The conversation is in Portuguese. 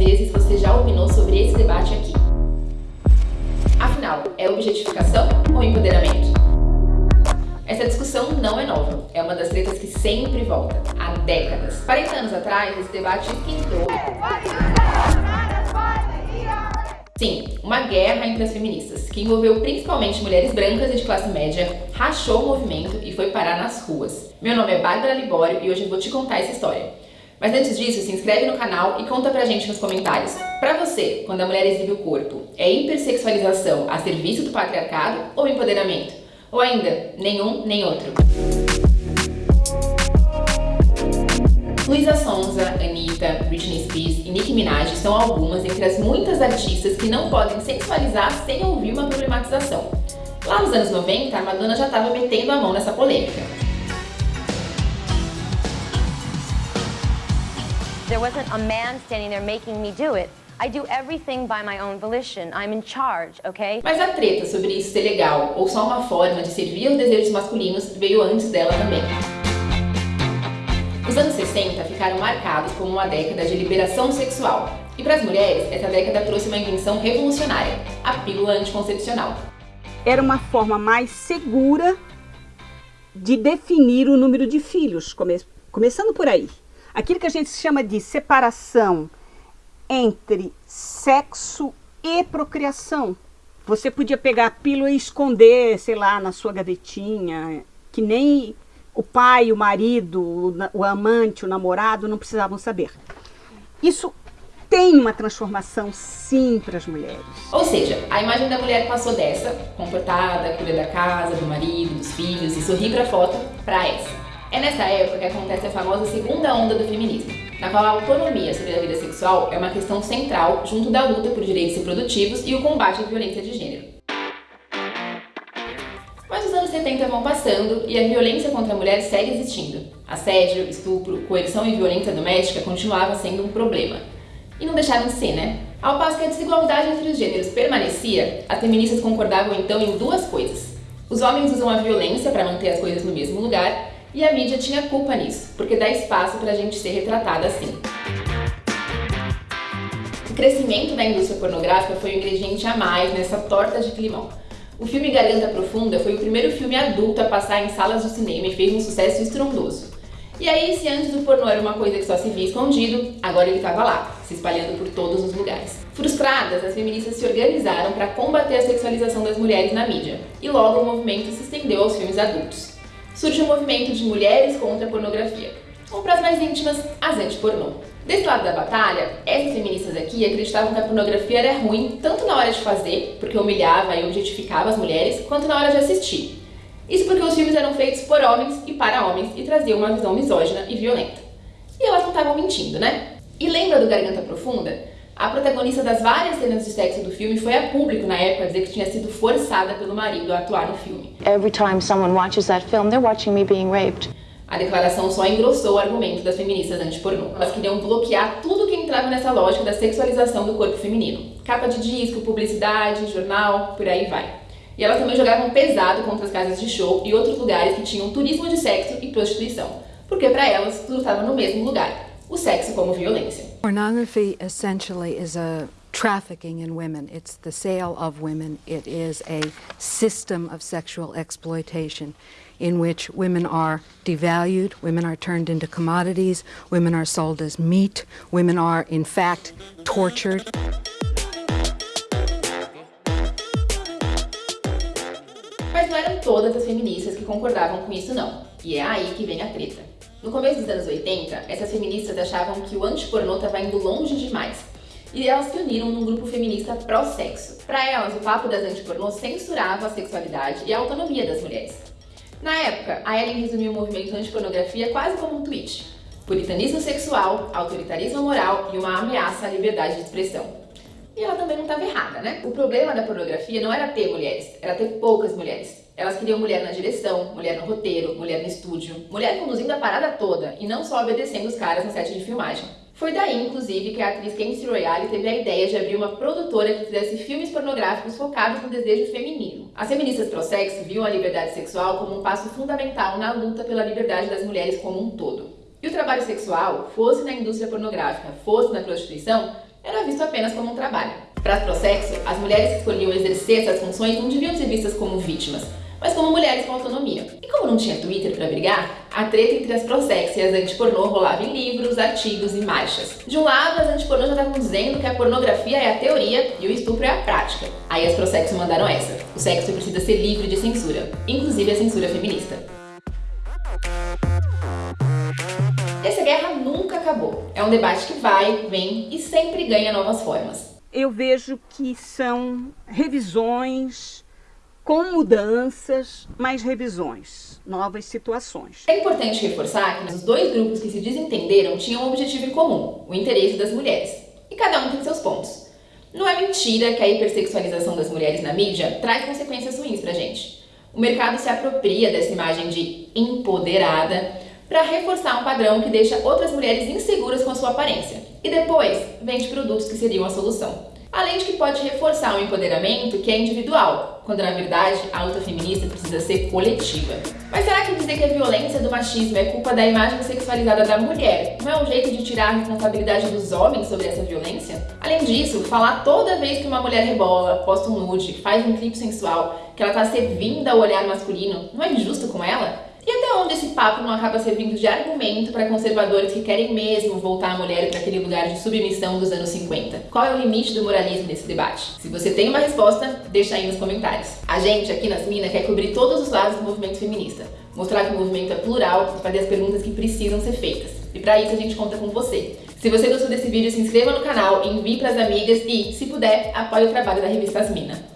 vezes você já opinou sobre esse debate aqui? Afinal, é objetificação ou empoderamento? Essa discussão não é nova, é uma das tretas que sempre volta, há décadas. 40 anos atrás, esse debate esquentou. Sim, uma guerra entre as feministas, que envolveu principalmente mulheres brancas e de classe média, rachou o movimento e foi parar nas ruas. Meu nome é Bárbara Libório e hoje eu vou te contar essa história. Mas antes disso, se inscreve no canal e conta pra gente nos comentários. Pra você, quando a mulher exibe o corpo, é hipersexualização a serviço do patriarcado ou empoderamento? Ou ainda, nenhum nem outro? Luísa Sonza, Anitta, Britney Spears e Nicki Minaj são algumas entre as muitas artistas que não podem sensualizar sem ouvir uma problematização. Lá nos anos 90, a Madonna já estava metendo a mão nessa polêmica. There wasn't a man standing there making me do it. I do everything by my own volition. I'm in charge, okay? Mas a treta sobre isso ser legal ou só uma forma de servir aos desejos masculinos veio antes dela também. Os anos 60 ficaram marcados como uma década de liberação sexual. E para as mulheres, essa década trouxe uma invenção revolucionária, a pílula anticoncepcional. Era uma forma mais segura de definir o número de filhos, come começando por aí aquilo que a gente chama de separação entre sexo e procriação. Você podia pegar a pílula e esconder, sei lá, na sua gavetinha, que nem o pai, o marido, o amante, o namorado não precisavam saber. Isso tem uma transformação sim para as mulheres. Ou seja, a imagem da mulher passou dessa, comportada, cuida da casa, do marido, dos filhos e sorrir para a foto, para essa. É nessa época que acontece a famosa segunda onda do feminismo, na qual a autonomia sobre a vida sexual é uma questão central junto da luta por direitos reprodutivos e o combate à violência de gênero. Mas os anos 70 vão passando e a violência contra a mulher segue existindo. Assédio, estupro, coerção e violência doméstica continuava sendo um problema. E não deixaram de ser, né? Ao passo que a desigualdade entre os gêneros permanecia, as feministas concordavam então em duas coisas. Os homens usam a violência para manter as coisas no mesmo lugar e a mídia tinha culpa nisso, porque dá espaço para a gente ser retratada assim. O crescimento da indústria pornográfica foi um ingrediente a mais nessa torta de climão. O filme Garganta Profunda foi o primeiro filme adulto a passar em salas de cinema e fez um sucesso estrondoso. E aí, se antes o pornô era uma coisa que só se via escondido, agora ele estava lá, se espalhando por todos os lugares. Frustradas, as feministas se organizaram para combater a sexualização das mulheres na mídia, e logo o movimento se estendeu aos filmes adultos surge o um movimento de mulheres contra a pornografia, ou para as mais íntimas, as anti-pornô. Desse lado da batalha, essas feministas aqui acreditavam que a pornografia era ruim tanto na hora de fazer, porque humilhava e objetificava as mulheres, quanto na hora de assistir. Isso porque os filmes eram feitos por homens e para homens e traziam uma visão misógina e violenta. E elas não estavam mentindo, né? E lembra do Garganta Profunda? A protagonista das várias cenas de sexo do filme foi a público na época dizer que tinha sido forçada pelo marido a atuar no filme. Every time someone watches that film, they're watching me being raped. A declaração só engrossou o argumento das feministas anti-pornô. Elas queriam bloquear tudo que entrava nessa lógica da sexualização do corpo feminino. Capa de disco, publicidade, jornal, por aí vai. E elas também jogavam pesado contra as casas de show e outros lugares que tinham turismo de sexo e prostituição. Porque para elas tudo estava no mesmo lugar. O sexo como violência. Pornography essentially is a trafficking in women. It's the sale of women. It is a system of sexual exploitation in which women are devalued, women are turned into commodities, women are sold as meat, women are in fact tortured. Mas não eram todas as feministas que concordavam com isso não. E é aí que vem a treta. No começo dos anos 80, essas feministas achavam que o antipornô estava indo longe demais. E elas se uniram num grupo feminista pró-sexo. Para elas, o papo das antipornôs censurava a sexualidade e a autonomia das mulheres. Na época, a Ellen resumiu o movimento antipornografia quase como um tweet. Puritanismo sexual, autoritarismo moral e uma ameaça à liberdade de expressão. E ela também não estava errada, né? O problema da pornografia não era ter mulheres, era ter poucas mulheres. Elas queriam mulher na direção, mulher no roteiro, mulher no estúdio, mulher conduzindo a parada toda e não só obedecendo os caras no set de filmagem. Foi daí, inclusive, que a atriz Kenzie Royale teve a ideia de abrir uma produtora que fizesse filmes pornográficos focados no desejo feminino. As feministas pró-sexo viam a liberdade sexual como um passo fundamental na luta pela liberdade das mulheres como um todo. E o trabalho sexual, fosse na indústria pornográfica, fosse na prostituição, era visto apenas como um trabalho. Para Prossexo, as mulheres que escolhiam exercer essas funções não deviam ser vistas como vítimas, mas como mulheres com autonomia. E como não tinha Twitter para brigar, a treta entre as prossex e as antipornô rolava em livros, artigos e marchas. De um lado, as antipornô já estavam dizendo que a pornografia é a teoria e o estupro é a prática. Aí as prossex mandaram essa. O sexo precisa ser livre de censura, inclusive a censura feminista. Essa guerra nunca acabou. É um debate que vai, vem e sempre ganha novas formas. Eu vejo que são revisões com mudanças, mas revisões, novas situações. É importante reforçar que os dois grupos que se desentenderam tinham um objetivo em comum, o interesse das mulheres. E cada um tem seus pontos. Não é mentira que a hipersexualização das mulheres na mídia traz consequências ruins pra gente. O mercado se apropria dessa imagem de empoderada para reforçar um padrão que deixa outras mulheres inseguras com a sua aparência. E depois vende produtos que seriam a solução. Além de que pode reforçar um empoderamento que é individual, quando na verdade a luta feminista precisa ser coletiva. Mas será que dizer que a violência do machismo é culpa da imagem sexualizada da mulher não é um jeito de tirar a responsabilidade dos homens sobre essa violência? Além disso, falar toda vez que uma mulher rebola, posta um nude, faz um clipe sensual, que ela tá servindo ao olhar masculino, não é justo com ela? E até onde esse papo não acaba servindo de argumento para conservadores que querem mesmo voltar a mulher para aquele lugar de submissão dos anos 50? Qual é o limite do moralismo nesse debate? Se você tem uma resposta, deixa aí nos comentários. A gente aqui nas Minas quer cobrir todos os lados do movimento feminista, mostrar que o movimento é plural e fazer as perguntas que precisam ser feitas. E para isso a gente conta com você. Se você gostou desse vídeo, se inscreva no canal, envie para as amigas e, se puder, apoie o trabalho da revista Asmina.